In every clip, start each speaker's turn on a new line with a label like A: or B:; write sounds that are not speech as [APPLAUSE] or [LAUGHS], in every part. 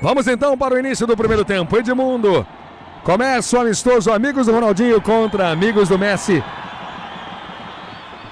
A: Vamos então para o início do primeiro tempo. Edmundo. Começa o amistoso Amigos do Ronaldinho contra Amigos do Messi.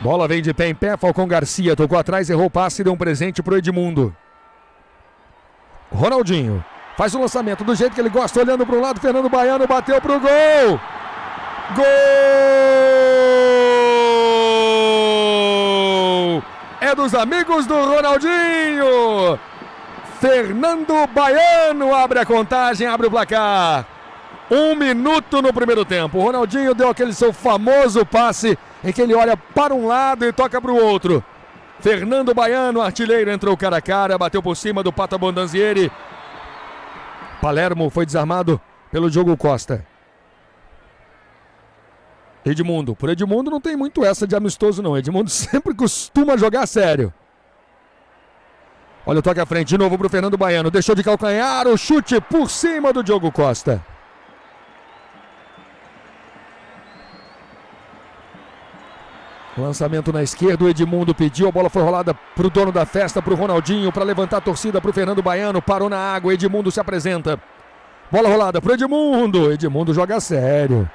A: Bola vem de pé em pé. Falcão Garcia tocou atrás, errou o passe e deu um presente para o Edmundo. Ronaldinho. Faz o lançamento do jeito que ele gosta, olhando para o lado. Fernando Baiano bateu para o gol. Gol! É dos amigos do Ronaldinho. Fernando Baiano abre a contagem, abre o placar. Um minuto no primeiro tempo. O Ronaldinho deu aquele seu famoso passe em que ele olha para um lado e toca para o outro. Fernando Baiano, artilheiro, entrou cara a cara, bateu por cima do Pata Bondanzieri. Palermo foi desarmado pelo Diogo Costa. Edmundo. Por Edmundo não tem muito essa de amistoso, não. Edmundo [LAUGHS] sempre costuma jogar sério. Olha o toque à frente de novo para o Fernando Baiano. Deixou de calcanhar o chute por cima do Diogo Costa. Lançamento na esquerda, o Edmundo pediu, a bola foi rolada para o dono da festa, para o Ronaldinho, para levantar a torcida para o Fernando Baiano, parou na água, Edmundo se apresenta. Bola rolada para Edmundo, Edmundo joga sério.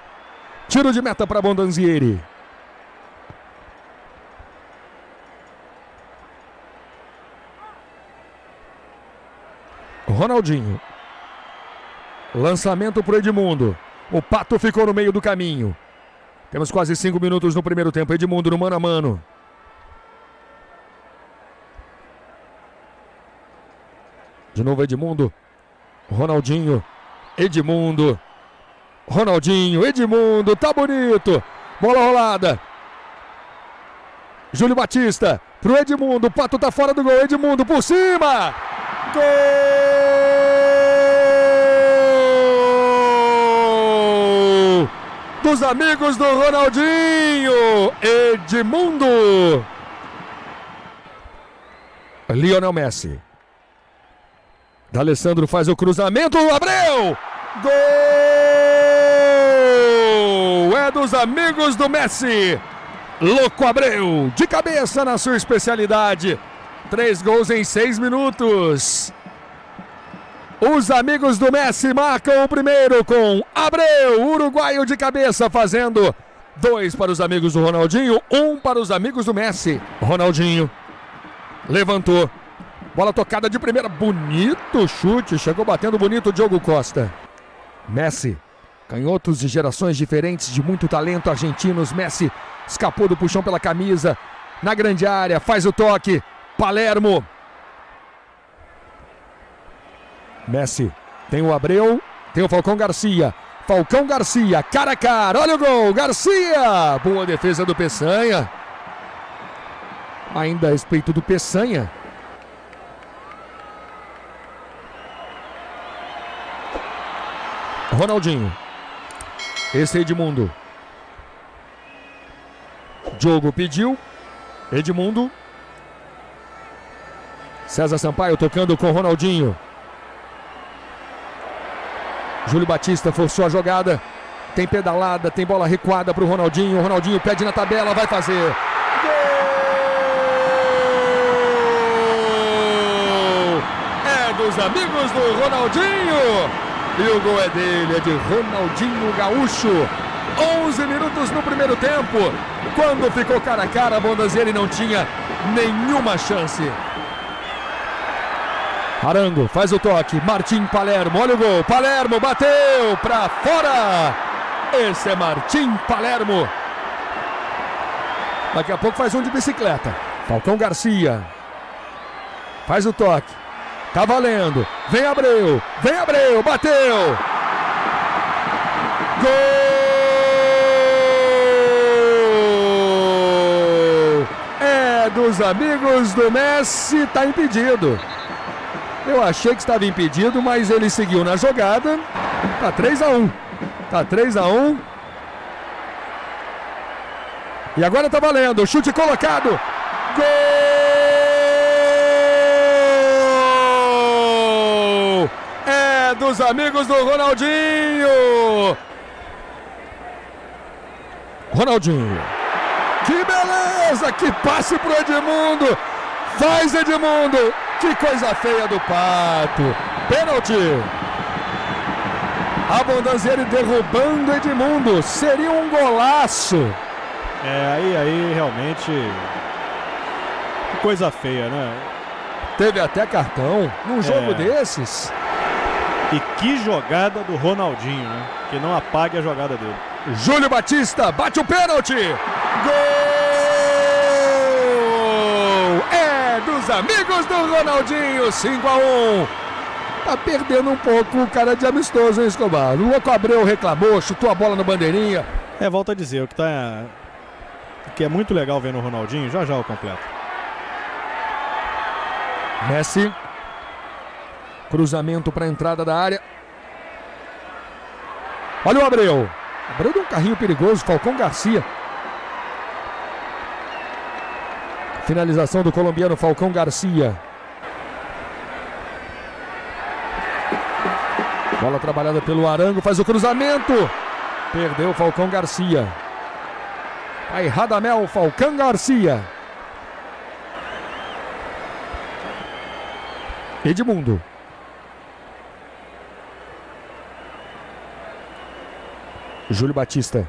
A: Tiro de meta para Bondanzieri. Ronaldinho. Lançamento para Edmundo. O Pato ficou no meio do caminho. Temos quase cinco minutos no primeiro tempo. Edmundo no mano a mano. De novo Edmundo. Ronaldinho. Edmundo. Ronaldinho, Edmundo, tá bonito. Bola rolada. Júlio Batista pro Edmundo. O Pato tá fora do gol. Edmundo por cima. Gol! Dos amigos do Ronaldinho. Edmundo. Lionel Messi. D'Alessandro faz o cruzamento. Abreu! Gol! É dos amigos do Messi. Louco Abreu, de cabeça na sua especialidade. Três gols em seis minutos. Os amigos do Messi marcam o primeiro com Abreu, uruguaio de cabeça, fazendo dois para os amigos do Ronaldinho, um para os amigos do Messi. Ronaldinho levantou. Bola tocada de primeira, bonito chute, chegou batendo bonito Diogo Costa. Messi, canhotos de gerações diferentes, de muito talento argentinos. Messi escapou do puxão pela camisa, na grande área, faz o toque. Palermo. Messi tem o Abreu, tem o Falcão Garcia. Falcão Garcia, cara a cara, olha o gol, Garcia! Boa defesa do Peçanha. Ainda a respeito do Peçanha. Ronaldinho. Esse é Edmundo. Diogo pediu. Edmundo. César Sampaio tocando com Ronaldinho. Júlio Batista forçou a jogada. Tem pedalada, tem bola recuada para o Ronaldinho. O Ronaldinho pede na tabela, vai fazer. Gol! É dos amigos do Ronaldinho. E o gol é dele, é de Ronaldinho Gaúcho. 11 minutos no primeiro tempo. Quando ficou cara a cara, Bondanzieri não tinha nenhuma chance. Arango faz o toque. Martim Palermo, olha o gol. Palermo bateu para fora. Esse é Martim Palermo. Daqui a pouco faz um de bicicleta. Falcão Garcia. Faz o toque. Tá valendo. Vem Abreu. Vem Abreu. Bateu. Gol! É dos amigos do Messi. Tá impedido. Eu achei que estava impedido, mas ele seguiu na jogada. Tá 3 a 1. Tá 3 a 1. E agora tá valendo. Chute colocado. Gol! É dos amigos do Ronaldinho. Ronaldinho. Que beleza! Que passe pro Edmundo. Faz Edmundo. Que coisa feia do Pato. Pênalti. Abondanzieri derrubando Edmundo. Seria um golaço.
B: É, aí, aí realmente. Que coisa feia, né?
A: Teve até cartão num jogo
B: É.
A: desses.
B: E que jogada do Ronaldinho, né? Que não apague a jogada dele.
A: Júlio Batista bate o pênalti. Gol! Dos amigos do Ronaldinho, 5 a 1. Tá perdendo um pouco o cara de amistoso, hein, Escobar? O Louco Abreu reclamou, chutou a bola no bandeirinha.
B: É, volta a dizer, o que tá. O que é muito legal ver no Ronaldinho, já já o completo.
A: Messi. Cruzamento para a entrada da área. Olha o Abreu. Abreu deu um carrinho perigoso. Falcão Garcia. Finalização do colombiano Falcão Garcia. Bola trabalhada pelo Arango. Faz o cruzamento. Perdeu Falcão Garcia. Aí Radamel Falcão Garcia. Edmundo. Júlio Batista.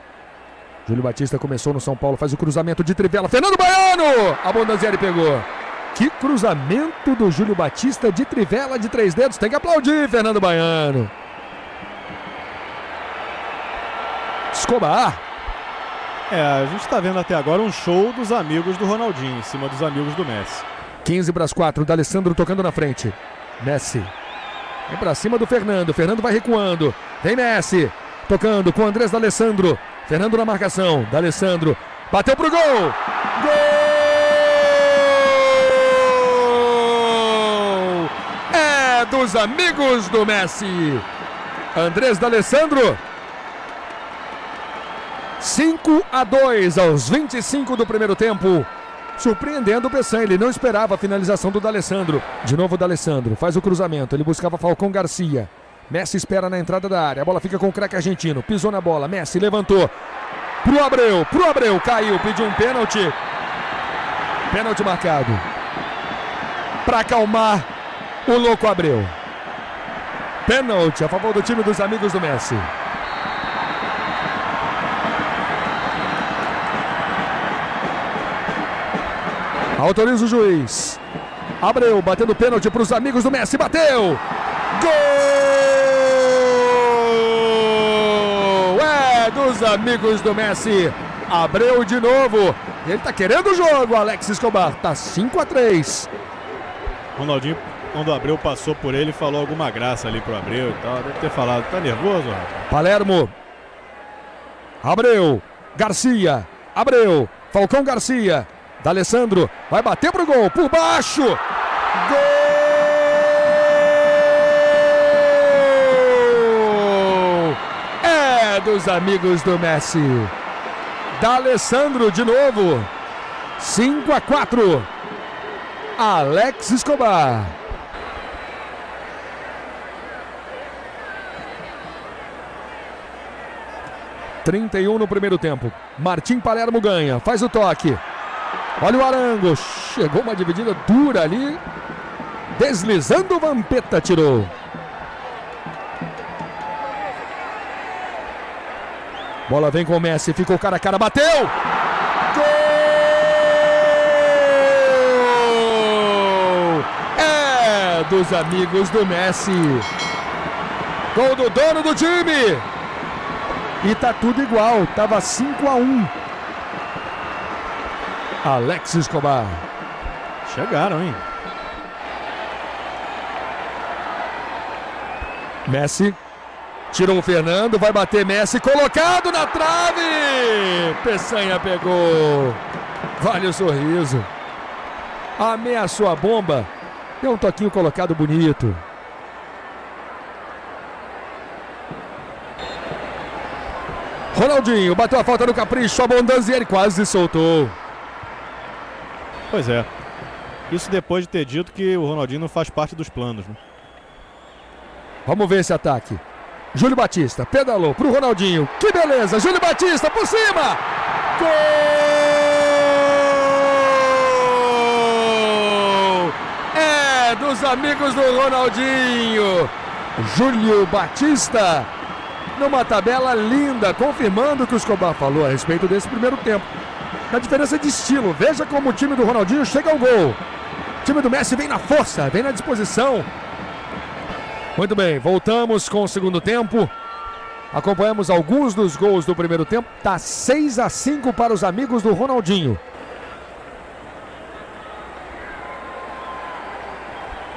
A: Júlio Batista começou no São Paulo, faz o cruzamento de trivela. Fernando Baiano! A Bondanzieri pegou. Que cruzamento do Júlio Batista de trivela de três dedos. Tem que aplaudir, Fernando Baiano. Escobar.
B: É, a gente tá vendo até agora um show dos amigos do Ronaldinho, em cima dos amigos do Messi.
A: 15 para as 4. D'Alessandro tocando na frente. Messi. Vem para cima do Fernando. Fernando vai recuando. Vem Messi. Tocando com Andrés D'Alessandro. Fernando na marcação. D'Alessandro. Bateu pro gol. Gol! É dos amigos do Messi. Andrés D'Alessandro. 5 a 2 aos 25 do primeiro tempo. Surpreendendo o Pessan, ele não esperava a finalização do D'Alessandro. De novo o D'Alessandro, faz o cruzamento, ele buscava Falcão Garcia. Messi espera na entrada da área, a bola fica com o craque argentino, pisou na bola, Messi levantou. Pro Abreu, pro Abreu, caiu, pediu um pênalti. Pênalti marcado. Para acalmar o louco Abreu. Pênalti a favor do time dos amigos do Messi. Autoriza o juiz. Abreu batendo pênalti para os amigos do Messi. Bateu! Gol! É dos amigos do Messi. Abreu de novo. Ele tá querendo o jogo, Alex Escobar. Tá 5 a 3.
B: Ronaldinho, quando o Abreu passou por ele, falou alguma graça ali pro Abreu e tal. Deve ter falado, tá nervoso, rapaz?
A: Palermo. Abreu. Garcia. Abreu. Falcão Garcia. D'Alessandro. Vai bater pro gol. Por baixo. Gol! É dos amigos do Messi. D'Alessandro de novo. 5 a 4. Alex Escobar. Trinta e um no primeiro tempo. Martim Palermo ganha, faz o toque. Olha o Arango, chegou uma dividida dura ali. Deslizando, Vampeta tirou. Bola vem com o Messi, ficou cara a cara, bateu! Gol! É dos amigos do Messi. Gol do dono do time. E tá tudo igual, tava 5 a 1. Alex Escobar.
B: Chegaram, hein?
A: Messi. Tirou o Fernando, vai bater Messi, colocado na trave! Peçanha pegou. Vale o sorriso. Ameaçou a bomba. Deu um toquinho colocado bonito. Ronaldinho bateu a falta no capricho, a Bondanzieri quase soltou.
B: Pois é. Isso depois de ter dito que o Ronaldinho não faz parte dos planos, né?
A: Vamos ver esse ataque. Júlio Batista pedalou pro Ronaldinho. Que beleza! Júlio Batista por cima! Gol! É dos amigos do Ronaldinho. Júlio Batista numa tabela linda, confirmando o que o Escobar falou a respeito desse primeiro tempo. A diferença de estilo. Veja como o time do Ronaldinho chega ao gol. O time do Messi vem na força, vem na disposição. Muito bem, voltamos com o segundo tempo. Acompanhamos alguns dos gols do primeiro tempo. Tá 6 a 5 para os amigos do Ronaldinho.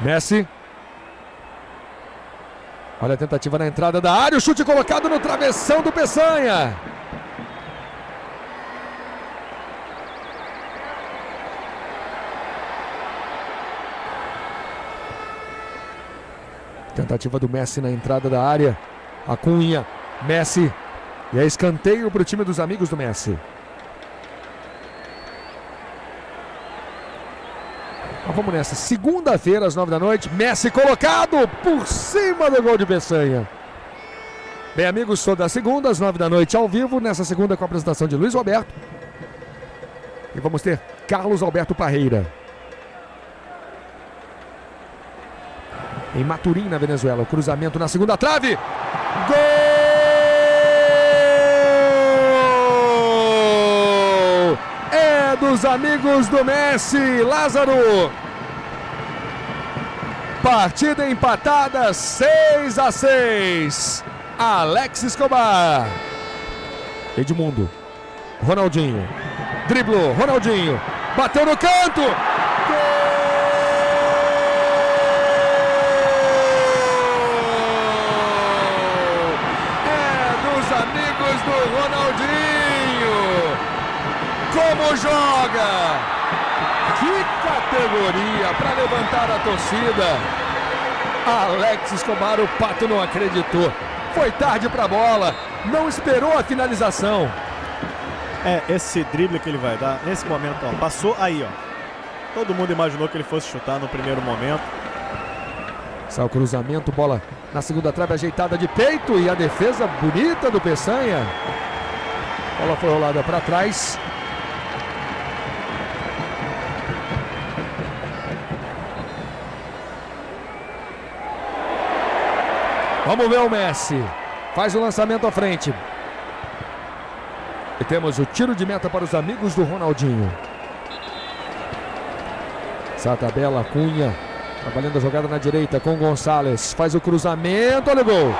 A: Messi. Olha a tentativa na entrada da área. O chute colocado no travessão do Peçanha. Tentativa do Messi na entrada da área. A Cunha. Messi. E é escanteio para o time dos amigos do Messi. Mas vamos nessa. Segunda-feira, às nove da noite. Messi colocado por cima do gol de Peçanha. Bem, amigos, sou da segunda, às nove da noite, ao vivo. Nessa segunda, com a apresentação de Luiz Roberto. E vamos ter Carlos Alberto Parreira. Em Maturim, na Venezuela. O cruzamento na segunda trave. Gol! dos amigos do Messi, Lázaro. Partida empatada, 6 a 6. Alex Escobar. Edmundo. Ronaldinho. Driblou, Ronaldinho. Bateu no canto. É dos amigos do Ronaldinho joga! Que categoria para levantar a torcida! Alex Escobar, o Pato não acreditou. Foi tarde para a bola, não esperou a finalização.
B: É, esse drible que ele vai dar, nesse momento, ó, passou aí, ó. Todo mundo imaginou que ele fosse chutar no primeiro momento.
A: Sai o cruzamento, bola na segunda trave ajeitada de peito e a defesa bonita do Peçanha. Bola foi rolada para trás. Vamos ver o Messi. Faz o lançamento à frente. E temos o tiro de meta para os amigos do Ronaldinho. Essa tabela, Cunha. Trabalhando a jogada na direita com Gonçalves. Faz o cruzamento. Olha o gol. Gol!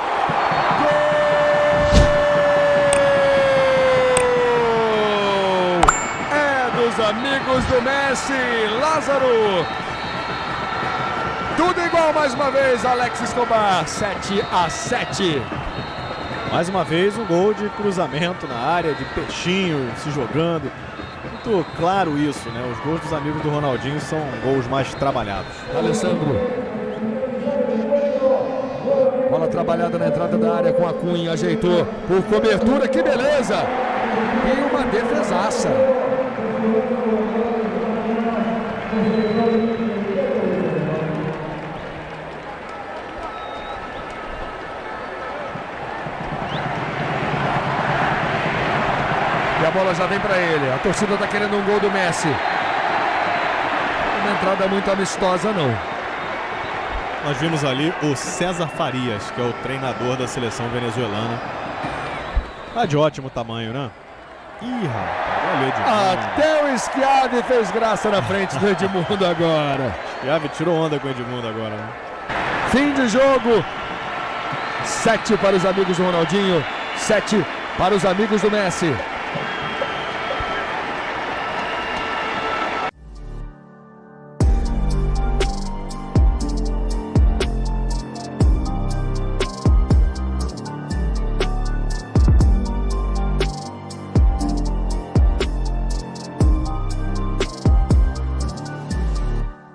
A: É dos amigos do Messi. Lázaro. Tudo igual mais uma vez, Alex Escobar, 7 a 7.
B: Mais uma vez um gol de cruzamento na área, de peixinho se jogando. Muito claro isso, né? Os gols dos amigos do Ronaldinho são gols mais trabalhados.
A: Alessandro. Bola trabalhada na entrada da área com a Cunha, ajeitou por cobertura, que beleza! E uma defesaça. A bola já vem para ele. A torcida está querendo um gol do Messi. Uma entrada muito amistosa, não.
B: Nós vimos ali o César Farias, que é o treinador da seleção venezuelana. Tá de ótimo tamanho, né? Ih, rapaz.
A: Até o Schiavi fez graça na frente do Edmundo agora.
B: Schiavi tirou onda com o Edmundo agora, né?
A: Fim de jogo. Sete para os amigos do Ronaldinho. Sete para os amigos do Messi.